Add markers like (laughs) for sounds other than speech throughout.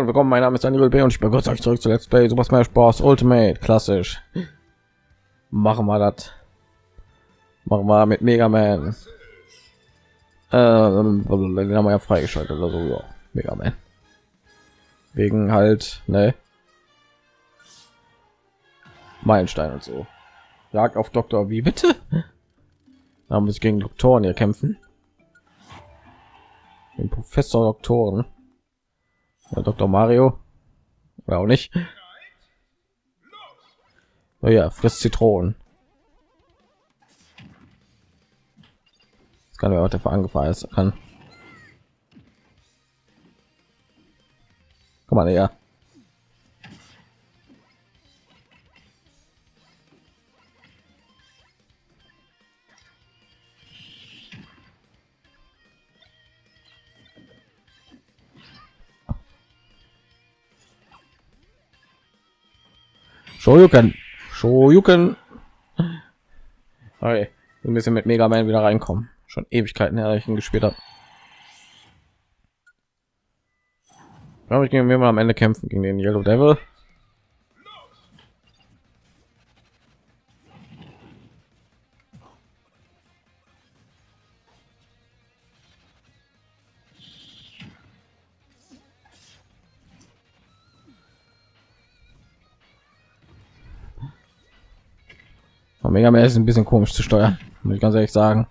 und willkommen. Mein Name ist Daniel B. und ich begrüße euch zurück zu Let's Play Super Smash Bros. Ultimate. Klassisch. Machen wir das. Machen wir mit Mega Man. Ähm, den haben wir ja freigeschaltet oder so. Ja. Mega Man. Wegen halt, ne? Meilenstein und so. Jagd auf Doktor, wie bitte? Da wir sich gegen Doktoren hier kämpfen. Den Professor Doktoren. Ja, Dr. Mario. Oder auch nicht. Oh ja, frisst Zitronen. Das kann ja auch der angefahren ist kann. Komm mal ja. Shoryuken. Shoryuken. Okay. Wir müssen mit Mega Man wieder reinkommen. Schon Ewigkeiten her, ich ihn gespielt habe. Glaube ich, gegen wir mal am Ende kämpfen gegen den Yellow Devil. Mega Man ist ein bisschen komisch zu steuern, muss ich ganz ehrlich sagen.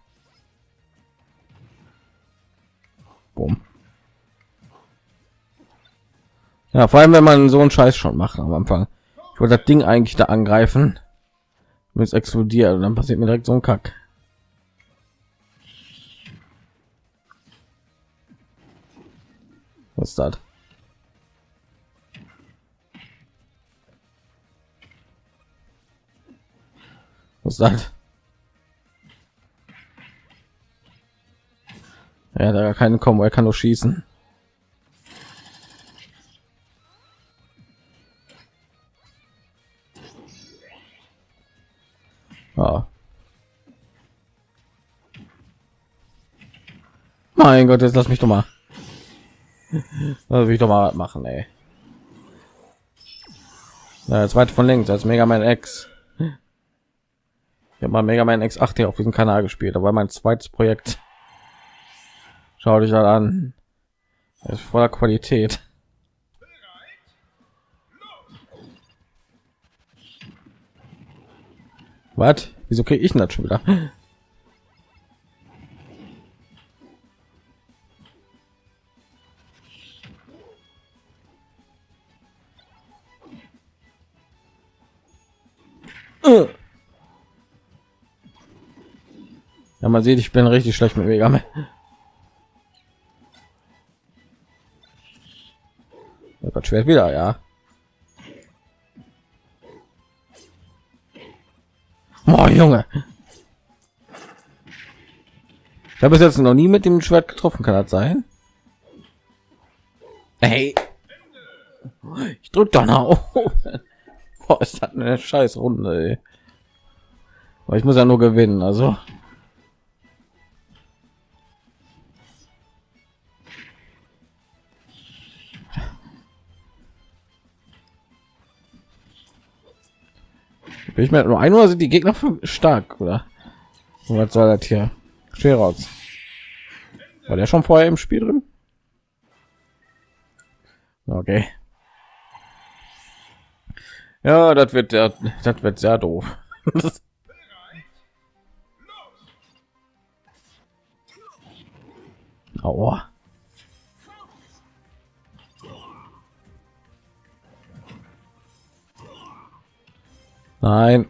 Boom. Ja, vor allem wenn man so einen Scheiß schon macht am Anfang. Ich wollte das Ding eigentlich da angreifen, wenn es explodiert dann passiert mir direkt so ein Kack. Was ist das? Was das? Ja, da keine kommen, er kann nur schießen. Ah. Mein Gott, jetzt lass mich doch mal. Das will ich doch mal machen, ey. Ja, jetzt weit von links als Mega Man X. Ich habe mal Mega Man X8 hier auf diesem Kanal gespielt, aber mein zweites Projekt. Schau dich an. Das ist voller Qualität. Was? Wieso kriege ich das schon wieder? Ja, man sieht, ich bin richtig schlecht mit Mega Man. Das schwer wieder, ja. Oh, Junge. Ich habe es jetzt noch nie mit dem Schwert getroffen, kann das sein? Hey. Ich drück doch nach Boah, ist das eine scheiß Runde, ey. Aber ich muss ja nur gewinnen, also. Bin ich mir nur ein oder sind die Gegner stark oder? was soll das hier? Scherz. War der schon vorher im Spiel drin? Okay. Ja, das wird der, das wird sehr doof. (laughs) Aua. Nein,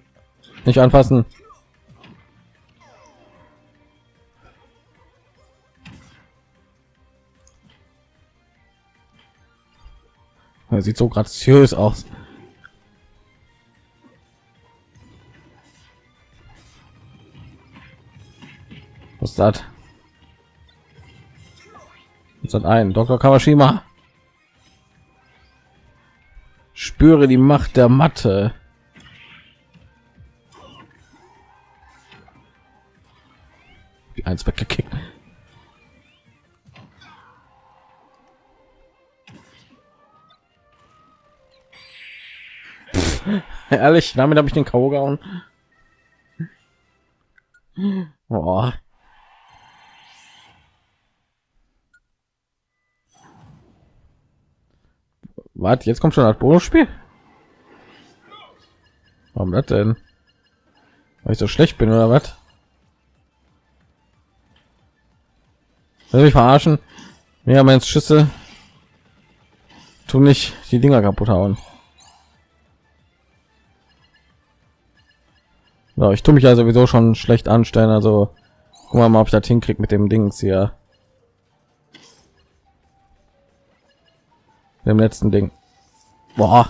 nicht anfassen. Er sieht so graziös aus. Was ist das? Ist ein Dr. Kawashima? Spüre die Macht der Matte. eins weggekickt. Ehrlich, damit habe ich den K.O. gehauen. Boah. Warte, jetzt kommt schon das Bonusspiel? Warum das denn? Weil ich so schlecht bin oder was? Will mich verarschen? Ja, mein Schüsse tu nicht die Dinger kaputt hauen. So, ich tue mich ja sowieso schon schlecht anstellen, also wir mal, ob ich das hinkriege mit dem Dings hier. Dem letzten Ding. Boah.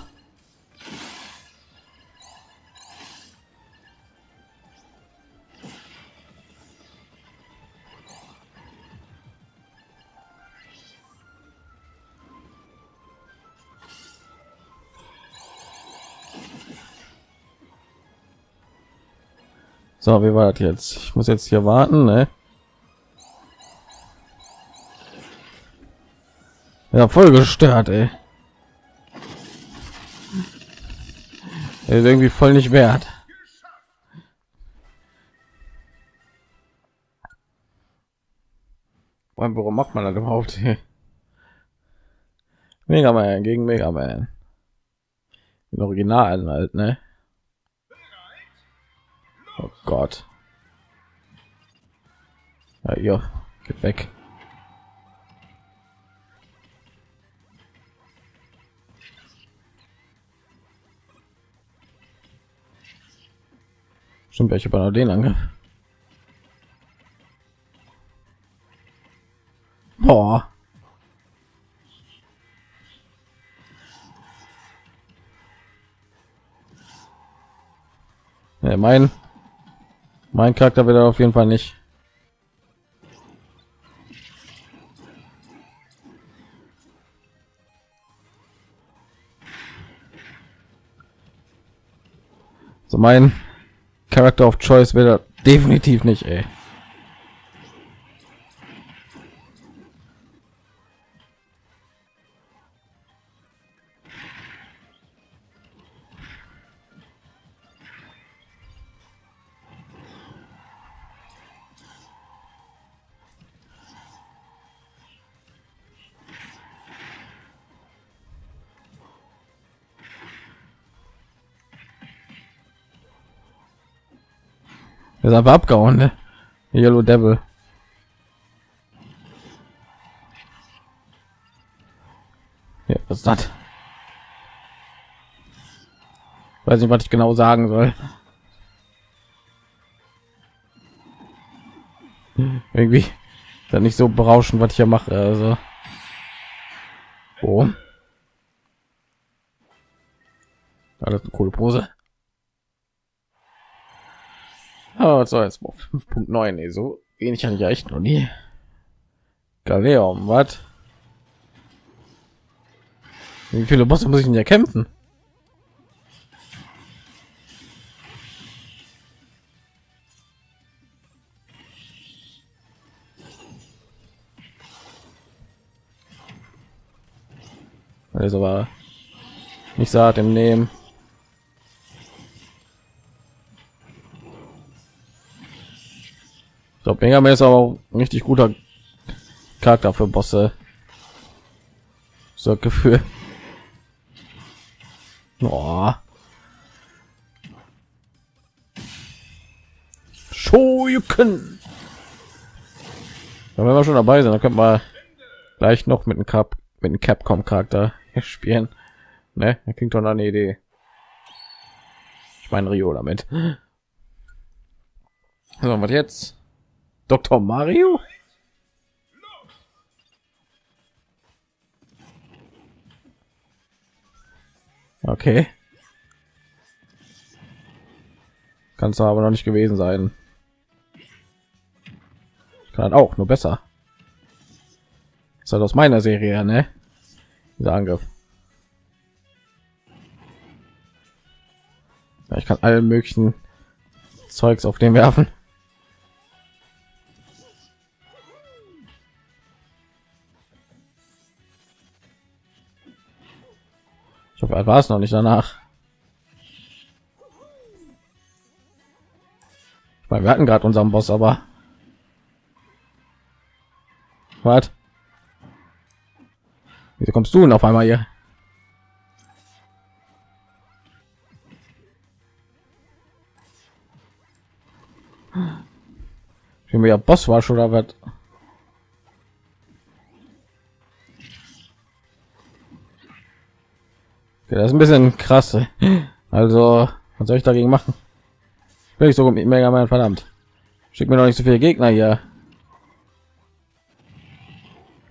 So, wie war das jetzt? Ich muss jetzt hier warten, ne? Ja, voll gestört, ey. Er ist irgendwie voll nicht wert. Warum macht man das überhaupt? Mega Man gegen Mega Man. Den Originalen halt, ne? Oh Gott. Ja, ja, geht weg. Stimmt, welche bei den Angriff. Boah. Ja, mein mein Charakter wird auf jeden Fall nicht. So mein Charakter of Choice wird definitiv nicht, ey. Ist einfach abgehauen, ne? Yellow Devil. Ja, was ist das? Weiß nicht, was ich genau sagen soll. Irgendwie dann nicht so berauschend, was ich hier mache. Also, oh. Alles eine coole Pose. Oh, so jetzt 5.9 so wenig an ja echt noch nie. Galeon, was? Wie viele Bosse muss ich denn ja kämpfen? Also war nicht saat im Nehmen. Ich glaube, Mega Man ist aber auch ein richtig guter Charakter für Bosse. So Gefühl. Oh. Shoryuken. Ja, wenn wir schon dabei sind, dann könnte man gleich noch mit einem Cap mit einem Capcom Charakter (laughs) spielen. Ne, er klingt doch eine Idee. Ich meine Rio damit. So, was jetzt? Dr. Mario? Okay. Kann es aber noch nicht gewesen sein. Ich kann auch nur besser. ist halt aus meiner Serie, ne? Dieser Angriff. Ja, ich kann allen möglichen Zeugs auf den werfen. soweit war es noch nicht danach. Weil wir hatten gerade unseren Boss, aber was? Wieso kommst du denn auf einmal hier? Ich bin ja Boss war schon oder was? Das ist ein bisschen krass. Also, was soll ich dagegen machen? Will ich so mit Mega Man verdammt. Schick mir noch nicht so viele Gegner hier.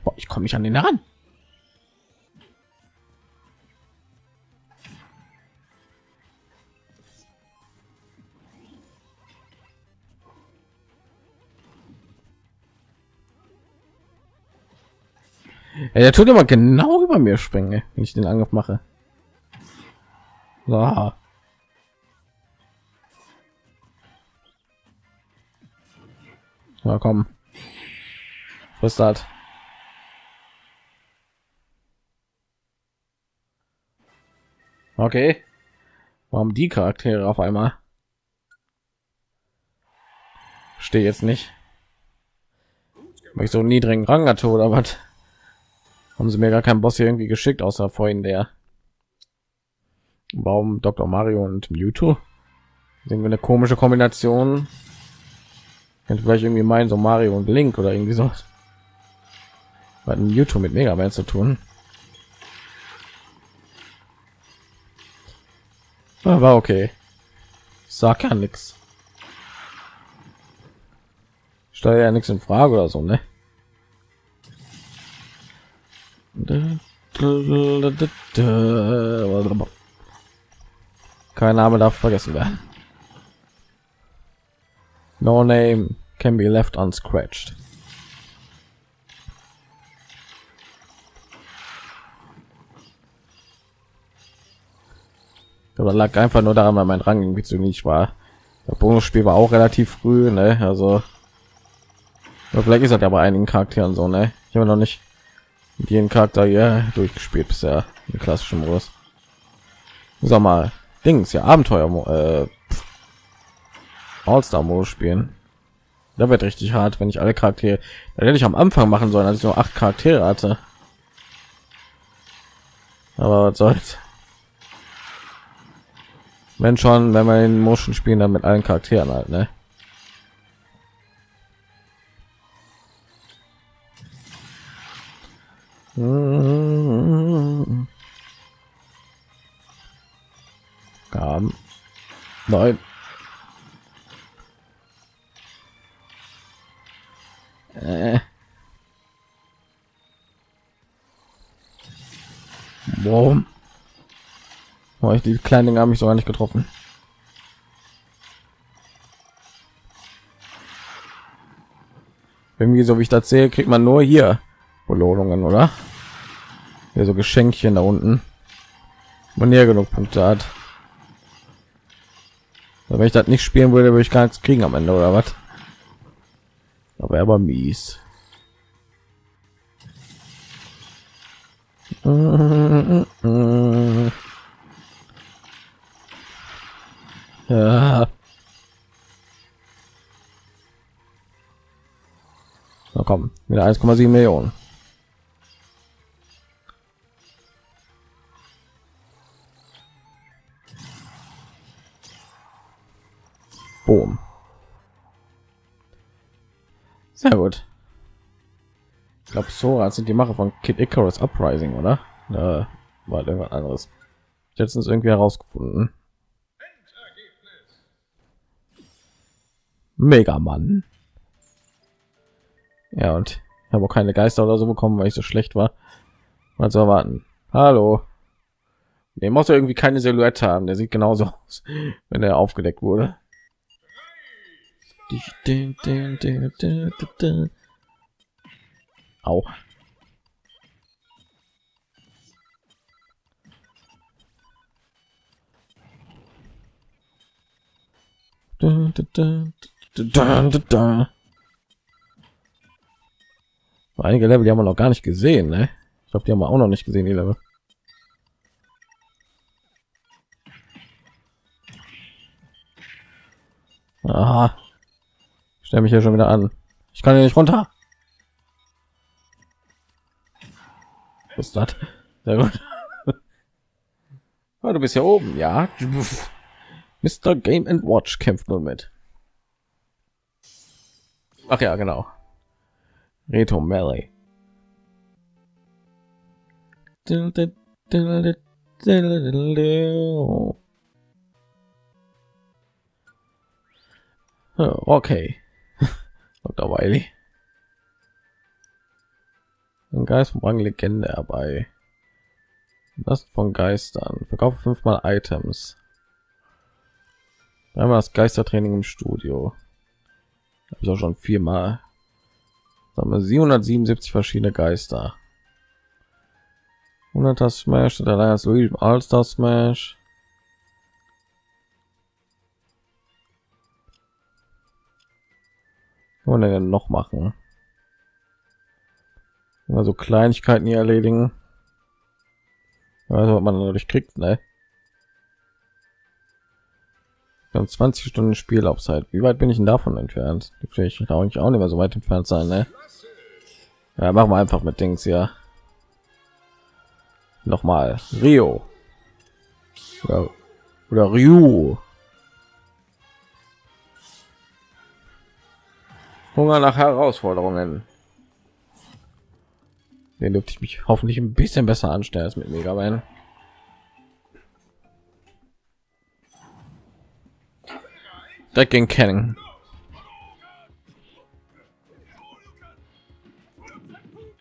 Boah, ich komme nicht an den ran. Ja, der tut immer genau über mir springen, wenn ich den Angriff mache. So. Ja, komm. Was ist das? Okay. Warum die Charaktere auf einmal? Stehe jetzt nicht. Weil ich so einen niedrigen Rang hatte oder was? Haben sie mir gar keinen Boss hier irgendwie geschickt, außer vorhin der. Warum Dr. Mario und Mewtwo? Sehen wir eine komische Kombination. Könnte vielleicht irgendwie meinen, so Mario und Link oder irgendwie so. Hat Mewtwo mit Mega Man zu tun. Aber okay. Sag ja nichts. Steuer ja nichts in Frage oder so, ne? Kein Name darf vergessen werden. No name can be left unscratched. Aber lag einfach nur daran, weil mein Rang irgendwie zu niedrig war. Der Bonusspiel war auch relativ früh, ne? Also vielleicht ist das ja bei einigen Charakteren so, ne? Ich habe noch nicht mit jedem Charakter ja durchgespielt bisher im klassischen Modus. Sag mal, Dings ja Abenteuer äh, All-Star Modus spielen. Da wird richtig hart, wenn ich alle Charaktere. Da hätte ich am Anfang machen sollen, als ich nur acht Charaktere hatte. Aber was soll's. Wenn schon, wenn man in Motion spielen, dann mit allen Charakteren halt, ne? Nein. Äh. Boom. Oh, ich die kleinen Dinge haben mich sogar nicht getroffen. Irgendwie so wie ich das sehe, kriegt man nur hier Belohnungen, oder? Hier so Geschenkchen da unten. Man näher genug Punkte hat. Wenn ich das nicht spielen würde, würde ich gar nichts kriegen am Ende, oder was? Aber aber mies. (laughs) Ja. Na komm, wieder 1,7 Millionen. Boom. Sehr gut. Ich glaube, Sora sind die Mache von Kid Icarus Uprising, oder? Da war irgendwas anderes. Letztens irgendwie herausgefunden. Mega Mann. Ja, und ich habe auch keine Geister oder so bekommen, weil ich so schlecht war. Mal zu erwarten. Hallo. Der muss ja irgendwie keine Silhouette haben. Der sieht genauso (laughs) aus, wenn er aufgedeckt wurde. Au. Da, da, da. Da, da, da. Einige Level, die haben wir noch gar nicht gesehen, ne? Ich glaube, die haben wir auch noch nicht gesehen, die Level. Aha. Stell mich hier schon wieder an. Ich kann hier nicht runter. Was ist das? Sehr gut. (laughs) Oh, du bist ja oben, ja. Mr. Game and Watch kämpft nun mit. Ach ja, genau. Reto Melee. Okay. Dr. Wiley. Ein Geist vom Rang Legende dabei. Das von Geistern. Verkaufe fünfmal Items. Einmal das Geistertraining im Studio. Habe ich auch schon viermal. Sagen wir 777 verschiedene Geister. 100 Smash, der Alliance Luigi All-Star Smash. Wollen wir denn noch machen? Also Kleinigkeiten hier erledigen. Also was man dadurch kriegt, ne? Haben 20 Stunden Spielaufzeit. Wie weit bin ich denn davon entfernt? Vielleicht auch nicht auch nicht mehr so weit entfernt sein, ne? Ja, machen wir einfach mit Dings ja. Noch mal Rio. Ja. Oder Ryu. Hunger nach Herausforderungen. Den dürfte ich mich hoffentlich ein bisschen besser anstellen als mit Mega Man. Direkt gegen Kennen.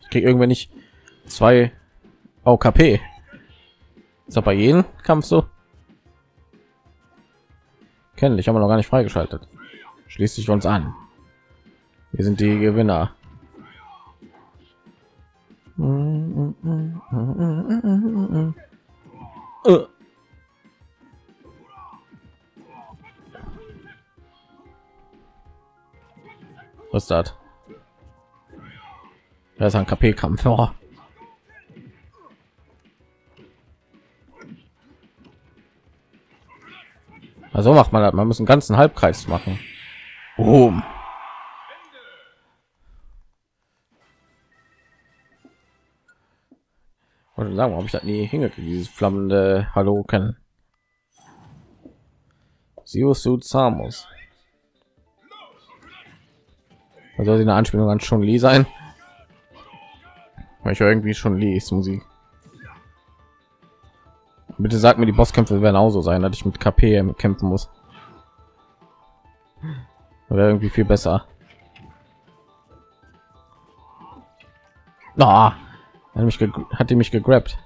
Ich krieg irgendwann nicht zwei OKP. Ist bei jedem Kampf so? Kennen ich aber noch gar nicht freigeschaltet. Schließt sich uns an. Wir sind die Gewinner. Was ist das? Das ist ein KP-Kampf. Oh. Also macht man das. Man muss einen ganzen Halbkreis machen. Boom. Und sagen, ob ich das nie hingekriegt, dieses flammende Hallo kennen. Suit Samus. Also eine Anspielung an schon Lee sein. Weil ich irgendwie schon Lee ist Musik. Bitte sag mir, die Bosskämpfe werden auch so sein, dass ich mit KP kämpfen muss. Wäre irgendwie viel besser. Ah, hat mich hat die mich gegrabt.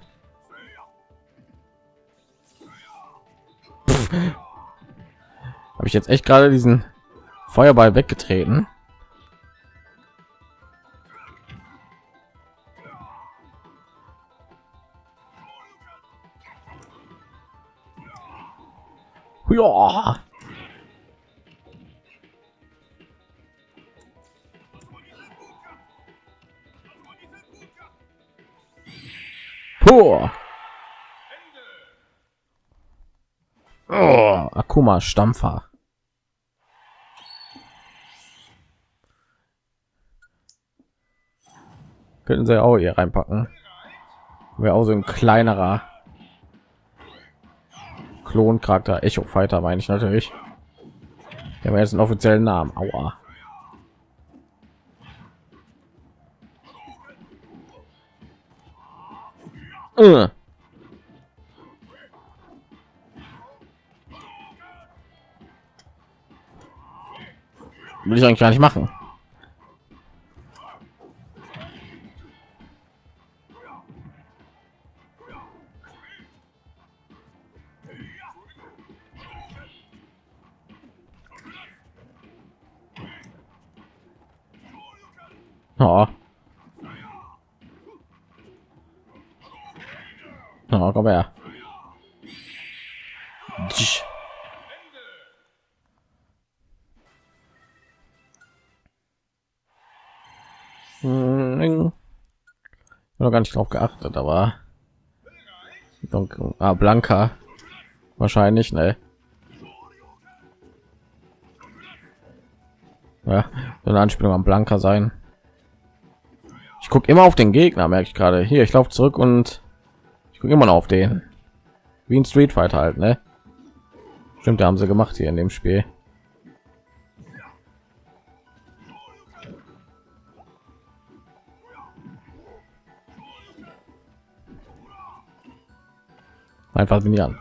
Habe ich jetzt echt gerade diesen Feuerball weggetreten? Ja. Puh. Oh, Akuma Stampfer. Könnten sie auch hier reinpacken. Wäre auch so ein kleinerer Kloncharakter. Echo Fighter meine ich natürlich. Wir haben jetzt einen offiziellen Namen. Aua. Uh. Will ich eigentlich gar nicht machen. Oh. Oh, komm her. Hm. noch gar nicht drauf geachtet, aber ah, Blanka wahrscheinlich, ne? Ja, eine Anspielung am Blanker sein. Ich gucke immer auf den Gegner, merke ich gerade. Hier, ich laufe zurück und immer noch auf den. Wie ein Street Fighter halt, ne? Stimmt, da haben sie gemacht hier in dem Spiel. Einfach bin an.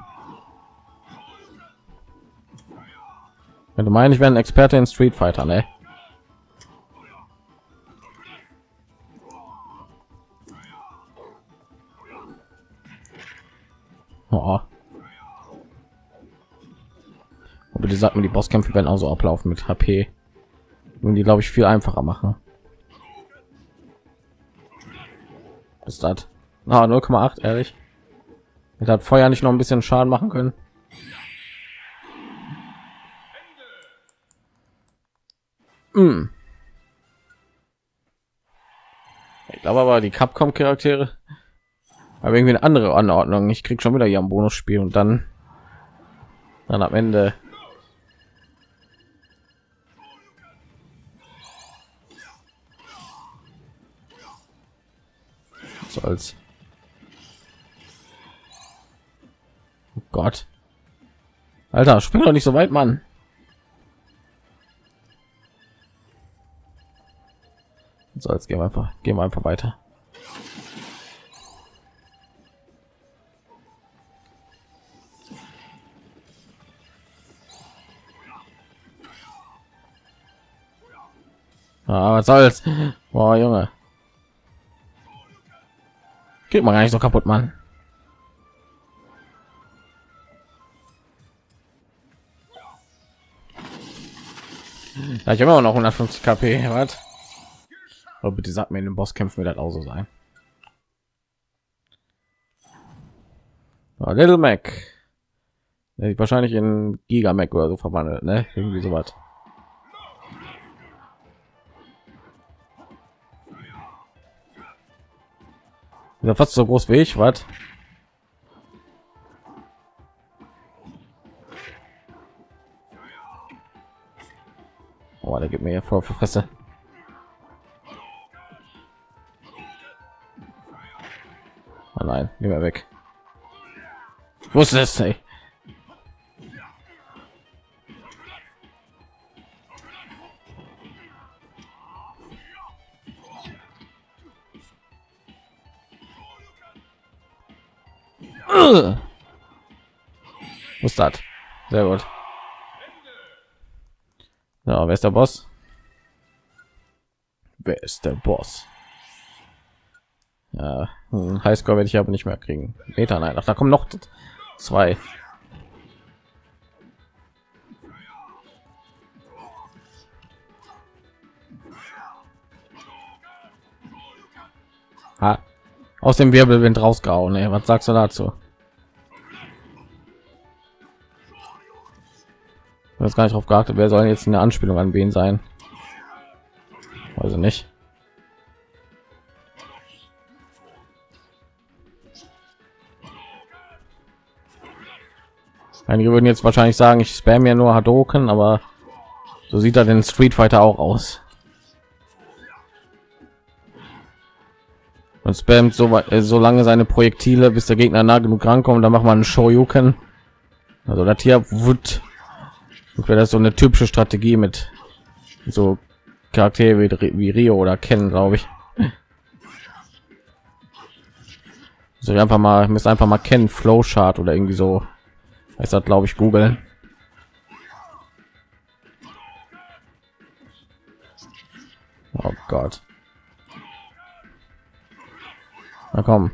Wenn du meinst, ich wäre ein Experte in Street Fighter, ne? Oh. Und bitte sagt mir, die Bosskämpfe werden auch so ablaufen mit HP. Und die, glaube ich, viel einfacher machen. Ist das? Ah, 0,8, ehrlich. hat Feuer nicht noch ein bisschen Schaden machen können. Mm. Ich glaube aber, die Capcom-Charaktere aber irgendwie eine andere Anordnung. Ich krieg schon wieder hier am Bonusspiel und dann dann am Ende. So als oh Gott. Alter spring doch nicht so weit Mann. So jetzt gehen wir einfach gehen wir einfach weiter Ah, was soll's? Boah, Junge. Geht mal gar nicht so kaputt, Mann. Ja, ich habe immer noch 150 KP. Was? Aber bitte sagt mir in den Bosskämpfen wird das auch so sein. Oh, Little Mac. Wahrscheinlich in Giga Mac oder so verwandelt, ne? Irgendwie so Ja, fast so groß wie ich, was? Oh, der gibt mir ja für Fresse. Oh nein, geh weg. Wusste es, ey. Das? Sehr gut. Ja, wer ist der Boss? Wer ist der Boss? Ja, Highscore werde ich aber nicht mehr kriegen. Meter, nein, ach, da kommen noch zwei. Ha. Aus dem Wirbelwind rausgehauen. Ey. Was sagst du dazu? Das gar nicht drauf geachtet wer soll jetzt eine anspielung an wen sein? Also nicht. Einige würden jetzt wahrscheinlich sagen ich spam ja nur hadoken aber so sieht er den street fighter auch aus. Und spammt so, äh, so lange seine projektile bis der gegner nah genug rankommt dann macht man einen shoryuken. Also das hier wird wäre das so eine typische Strategie mit so Charaktere wie, wie Rio oder kennen, glaube ich. (laughs) So einfach mal müssen einfach mal kennen Flowchart oder irgendwie so. Heißt das, glaube ich, googeln. Oh Gott. Na komm.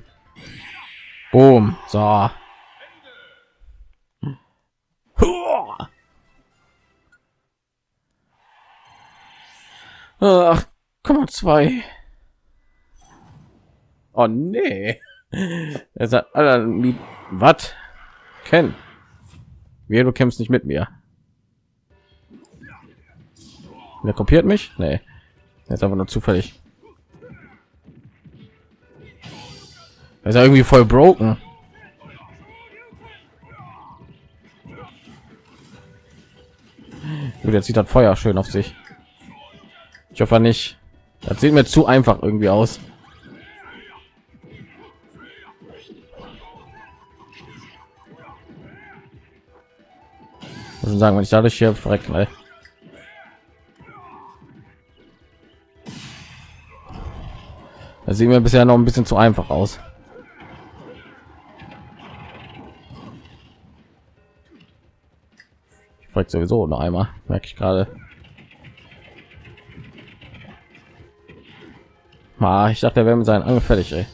Boom. So. Ach, Komma zwei. Oh nee. Er sagt, was? Ken, wie du kämpfst nicht mit mir. Der kopiert mich? Nee. Jetzt einfach nur zufällig. Er ist irgendwie voll broken. Gut, jetzt sieht das Feuer schön auf sich. Ich hoffe nicht. Das sieht mir zu einfach irgendwie aus. Muss sagen, wenn ich dadurch hier verreckt, ne? Das sieht mir bisher noch ein bisschen zu einfach aus. Ich frage sowieso noch einmal, merke ich gerade. Ah, ich dachte, er wäre mit seinen Angel fertig, ey.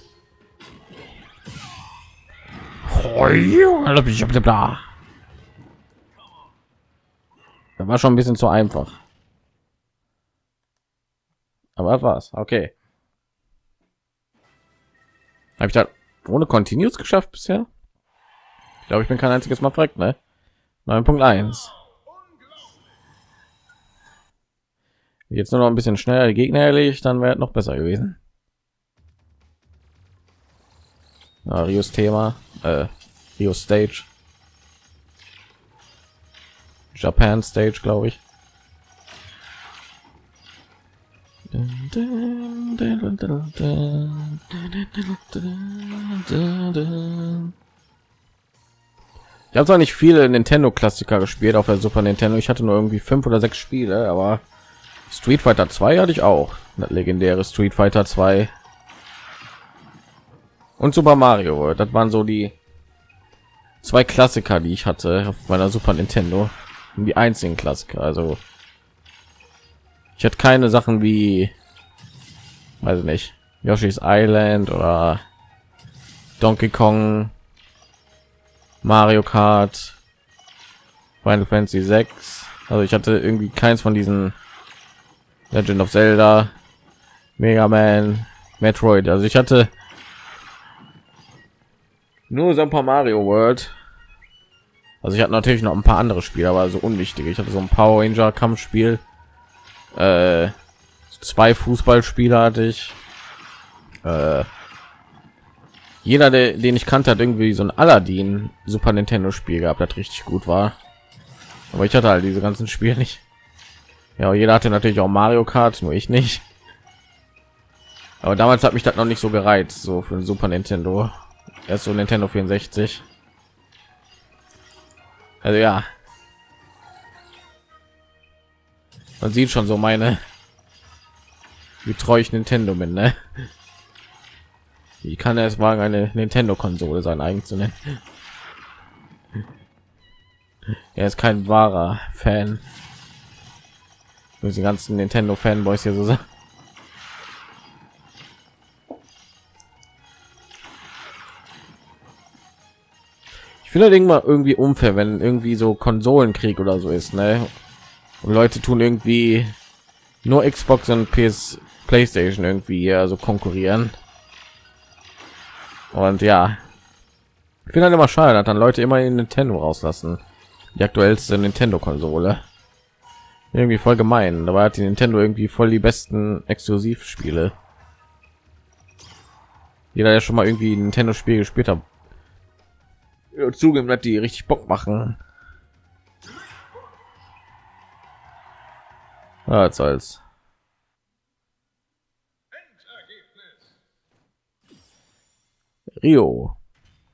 Das war schon ein bisschen zu einfach. Aber war's. Okay. Habe ich da ohne Continuous geschafft bisher? Ich glaube, ich bin kein einziges Mal verreckt, ne? 9.1. Jetzt nur noch ein bisschen schneller die Gegner erledigt, dann wäre noch besser gewesen. Ja, Rios Thema, äh, Rio Stage, Japan Stage, glaube ich. Ich habe zwar nicht viele Nintendo Klassiker gespielt auf der Super Nintendo. Ich hatte nur irgendwie fünf oder sechs Spiele, aber Street Fighter 2 hatte ich auch. Das legendäre Street Fighter 2 und Super Mario World. Das waren so die zwei Klassiker, die ich hatte auf meiner Super Nintendo. Die einzigen Klassiker. Also ich hatte keine Sachen wie, weiß nicht, Yoshi's Island oder Donkey Kong, Mario Kart, Final Fantasy 6. Also ich hatte irgendwie keins von diesen Legend of Zelda, Mega Man, Metroid. Also ich hatte nur Super Mario World. Also ich hatte natürlich noch ein paar andere Spiele, aber so unwichtige. Ich hatte so ein Power Ranger Kampfspiel äh, zwei Fußballspieler hatte ich. Äh, jeder, der, den ich kannte, hat irgendwie so ein Aladdin Super Nintendo Spiel gehabt, das richtig gut war. Aber ich hatte halt diese ganzen Spiele nicht. Ja, jeder hatte natürlich auch Mario Kart, nur ich nicht. Aber damals hat mich das noch nicht so gereizt, so für ein Super Nintendo. Erst so Nintendo 64. Also ja, man sieht schon so meine wie treu ich Nintendo bin ne? wie kann er es wagen eine Nintendo Konsole sein eigen zu nennen er ist kein wahrer Fan die ganzen Nintendo Fanboys hier so sagen ich finde irgendwann irgendwie unfair wenn irgendwie so Konsolenkrieg oder so ist ne und Leute tun irgendwie nur Xbox und PS PlayStation irgendwie ja so konkurrieren. Und ja, ich finde halt immer schade, dass dann Leute immer in Nintendo rauslassen. Die aktuellste Nintendo-Konsole. Irgendwie voll gemein. Dabei hat die Nintendo irgendwie voll die besten Exklusivspiele. Jeder, der schon mal irgendwie Nintendo-Spiel gespielt hat, zugeben, dass die richtig Bock machen. Ja, als als. Rio.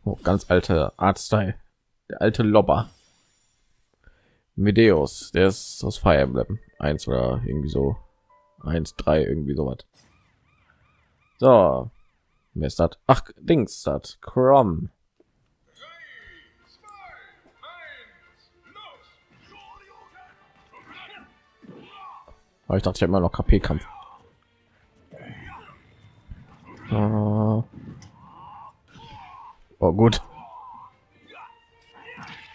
Oh, ganz alte Artstyle. Der alte Lobber. Medeus, der ist aus Fire Emblem. Eins oder irgendwie so. Eins, drei, irgendwie sowas. So. Wer ist das? Ach, Dings, das. Chrome. Aber ich dachte, ich immer noch KP-Kampf. Oh. oh gut.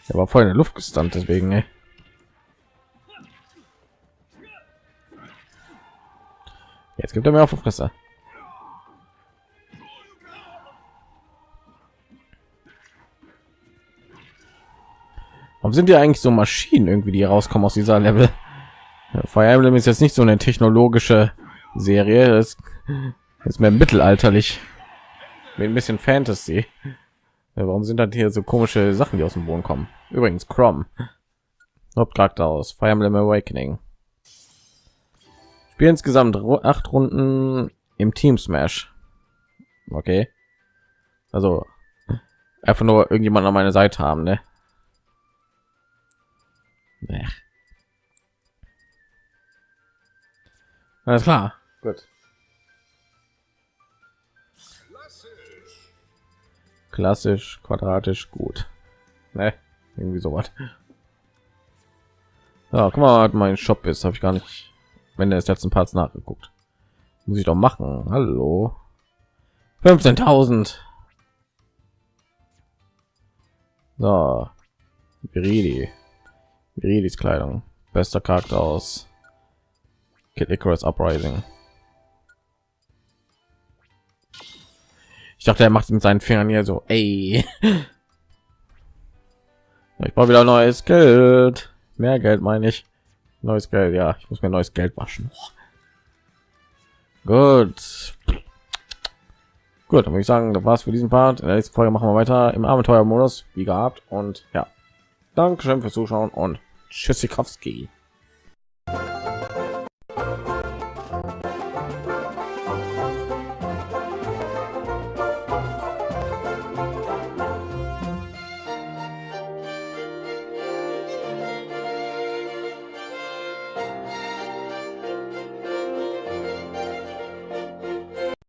Er war voll in der Luft gestand, deswegen. Ey. Jetzt gibt er mir auf die Fresse. Warum sind die eigentlich so Maschinen irgendwie, die rauskommen aus dieser Level? Fire Emblem ist jetzt nicht so eine technologische Serie, das ist mehr mittelalterlich, mit ein bisschen Fantasy. Warum sind da hier so komische Sachen, die aus dem Boden kommen? Übrigens, Chrome, Hauptcharakter aus Fire Emblem Awakening. Spiel insgesamt acht Runden im Team Smash. Okay. Also einfach nur irgendjemand an meine Seite haben, ne? Nee. Alles klar. Gut. Klassisch, quadratisch, gut. Ne? Irgendwie so was. Ja, guck mal, mein Shop ist, habe ich gar nicht, wenn der ist letzten Parts nachgeguckt. Muss ich doch machen. Hallo. 15.000. So. Viridi. Viridis Kleidung. Bester Charakter aus Kid Icarus Uprising. Ich dachte, er macht mit seinen Fingern hier so, ey. (laughs) Ich brauche wieder neues Geld. Mehr Geld meine ich. Neues Geld, ja. Ich muss mir neues Geld waschen. Gut. Gut, dann würde ich sagen, das war's für diesen Part. In der nächsten Folge machen wir weiter im Abenteuermodus, wie gehabt. Und ja, Dankeschön fürs Zuschauen und Tschüssikowski.